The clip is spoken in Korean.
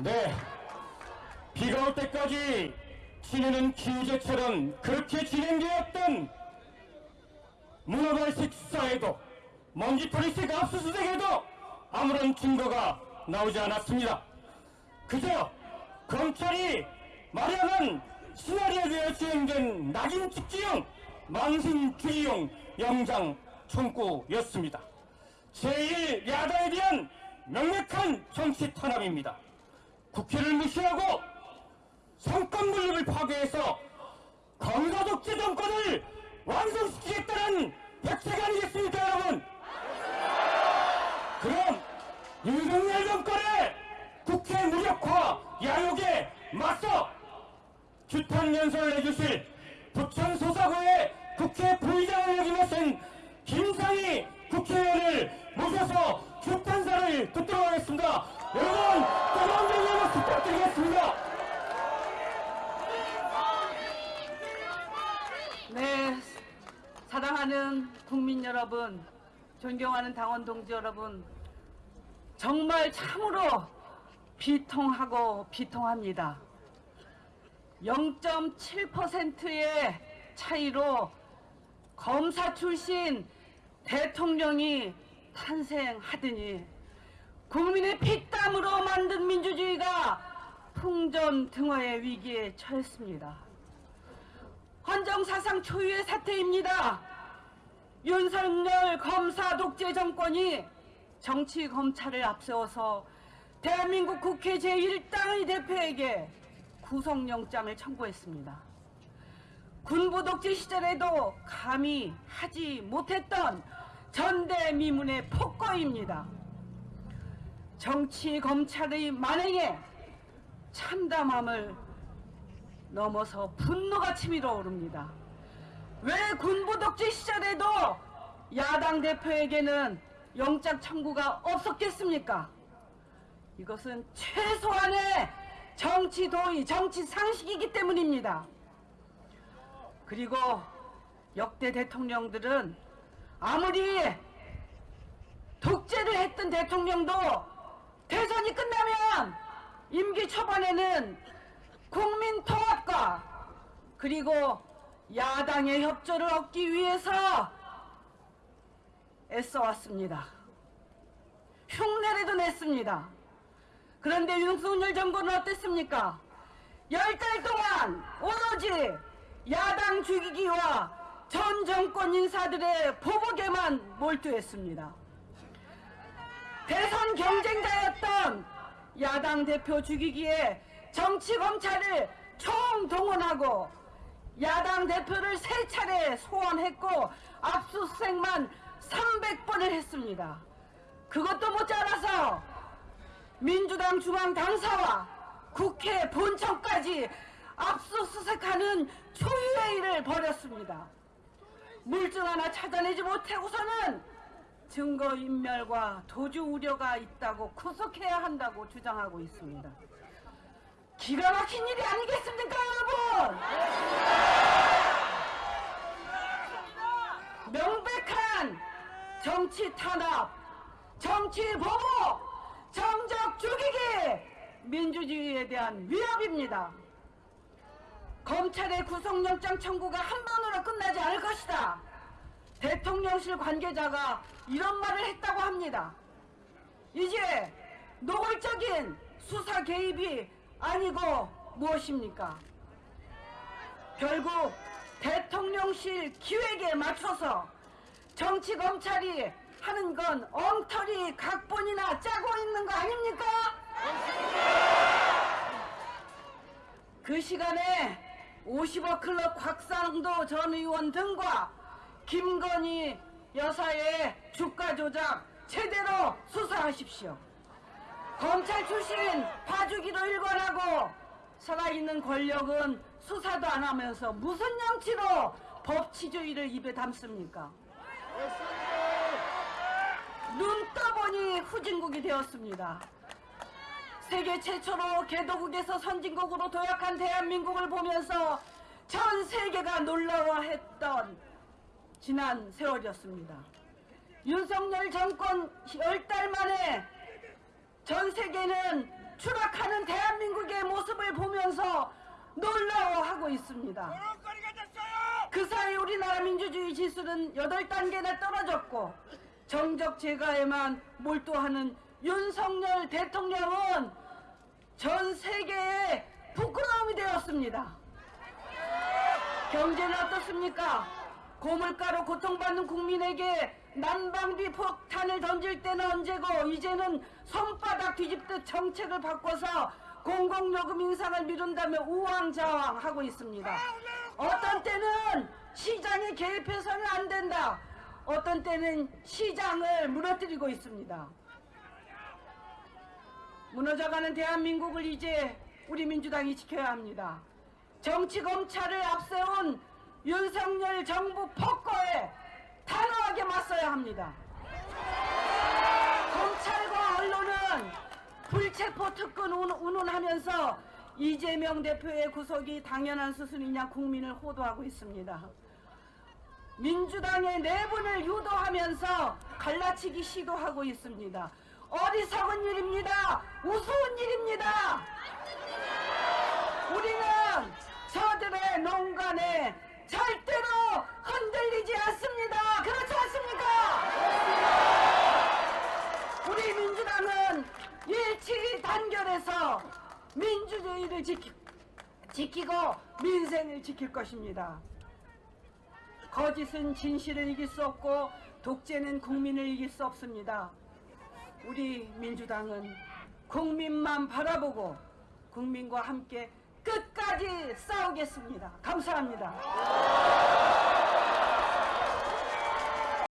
네. 비가 올 때까지 지내는 기우제처럼 그렇게 진행되었던 문화발식 수사에도 먼지털이식 압수수색에도 아무런 증거가 나오지 않았습니다. 그저 검찰이 마련한 시나리오에 수행된 낙인 찍기용 망신 주의용 영장 청구였습니다. 제1야당에 대한 명백한 정치 탄압입니다. 국회를 무시하고 성권 분립을 파괴해서 검사 독재 정권을 완성시키겠다는 백색 아니겠습니까 여러분? 그럼 윤석열 정권의 국회 무력화 야욕에 맞서 규탄 연설을 해주실 부천 소사구의 국회 부의장을 역임하신 김상희 국회의원을 모셔서 규탄사를 듣도록 하겠습니다. 여러분 뜨거운 박수 부탁드리겠습니다. 네, 사랑하는 국민 여러분, 존경하는 당원 동지 여러분, 정말 참으로 비통하고 비통합니다. 0.7%의 차이로 검사 출신 대통령이 탄생하더니 국민의 피땀으로 만든 민주주의가 풍전등화의 위기에 처했습니다. 헌정사상 초유의 사태입니다. 윤석열 검사 독재 정권이 정치 검찰을 앞세워서 대한민국 국회 제1당의 대표에게 구속영장을 청구했습니다. 군부 독재 시절에도 감히 하지 못했던 전대미문의 폭거입니다. 정치 검찰의 만행에 참담함을 넘어서 분노가 치밀어 오릅니다. 왜 군부 독재 시절에도 야당 대표에게는 영장 청구가 없었겠습니까? 이것은 최소한의 정치 도의, 정치 상식이기 때문입니다. 그리고 역대 대통령들은 아무리 독재를 했던 대통령도 대선이 끝나면 임기 초반에는 국민 통합과 그리고 야당의 협조를 얻기 위해서 애써왔습니다. 흉내라도 냈습니다. 그런데 윤석열 정부는 어땠습니까? 열 달 동안 오로지 야당 죽이기와 전 정권 인사들의 보복에만 몰두했습니다. 대선 경쟁자였던 야당 대표 죽이기에 정치 검찰을 총동원하고 야당 대표를 세 차례 소환했고 압수수색만 300번을 했습니다. 그것도 모자라서 민주당 중앙 당사와 국회 본청까지 압수수색하는 초유의 일을 벌였습니다. 물증 하나 찾아내지 못하고서는 증거인멸과 도주 우려가 있다고 구속해야 한다고 주장하고 있습니다. 기가 막힌 일이 아니겠습니까, 여러분? 명백한 정치 탄압, 정치 보복, 정적 죽이기, 민주주의에 대한 위협입니다. 검찰의 구속영장 청구가 한 번으로 끝나지 않을 것이다. 대통령실 관계자가 이런 말을 했다고 합니다. 이제 노골적인 수사 개입이 아니고 무엇입니까? 결국 대통령실 기획에 맞춰서 정치 검찰이 하는 건 엉터리 각본이나 짜고 있는 거 아닙니까? 그 시간에 50억 클럽 곽상도 전 의원 등과 김건희 여사의 주가 조작 제대로 수사하십시오. 검찰 출신 봐주기로 일관하고 살아있는 권력은 수사도 안 하면서 무슨 양치로 법치주의를 입에 담습니까? 눈 떠보니 후진국이 되었습니다. 세계 최초로 개도국에서 선진국으로 도약한 대한민국을 보면서 전 세계가 놀라워했던 지난 세월이었습니다. 윤석열 정권 열달 만에 전 세계는 추락하는 대 놀라워하고 있습니다. 그 사이 우리나라 민주주의 지수는 8단계나 떨어졌고 정적 제거에만 몰두하는 윤석열 대통령은 전 세계에 부끄러움이 되었습니다. 경제는 어떻습니까? 고물가로 고통받는 국민에게 난방비 폭탄을 던질 때는 언제고 이제는 손바닥 뒤집듯 정책을 바꿔서 공공요금 인상을 미룬다며 우왕좌왕하고 있습니다. 어떤 때는 시장에 개입해서는 안 된다. 어떤 때는 시장을 무너뜨리고 있습니다. 무너져가는 대한민국을 이제 우리 민주당이 지켜야 합니다. 정치 검찰을 앞세운 윤석열 정부 폭거에 단호하게 맞서야 합니다. 검찰과 언론은 불체포 특권 운- 운운하면서 이재명 대표의 구속이 당연한 수순이냐 국민을 호도하고 있습니다. 민주당의 내분을 유도하면서 갈라치기 시도하고 있습니다. 어리석은 일입니다. 우스운 일입니다. 단결해서 민주주의를 지키, 지키고 민생을 지킬 것입니다. 거짓은 진실을 이길 수 없고 독재는 국민을 이길 수 없습니다. 우리 민주당은 국민만 바라보고 국민과 함께 끝까지 싸우겠습니다. 감사합니다.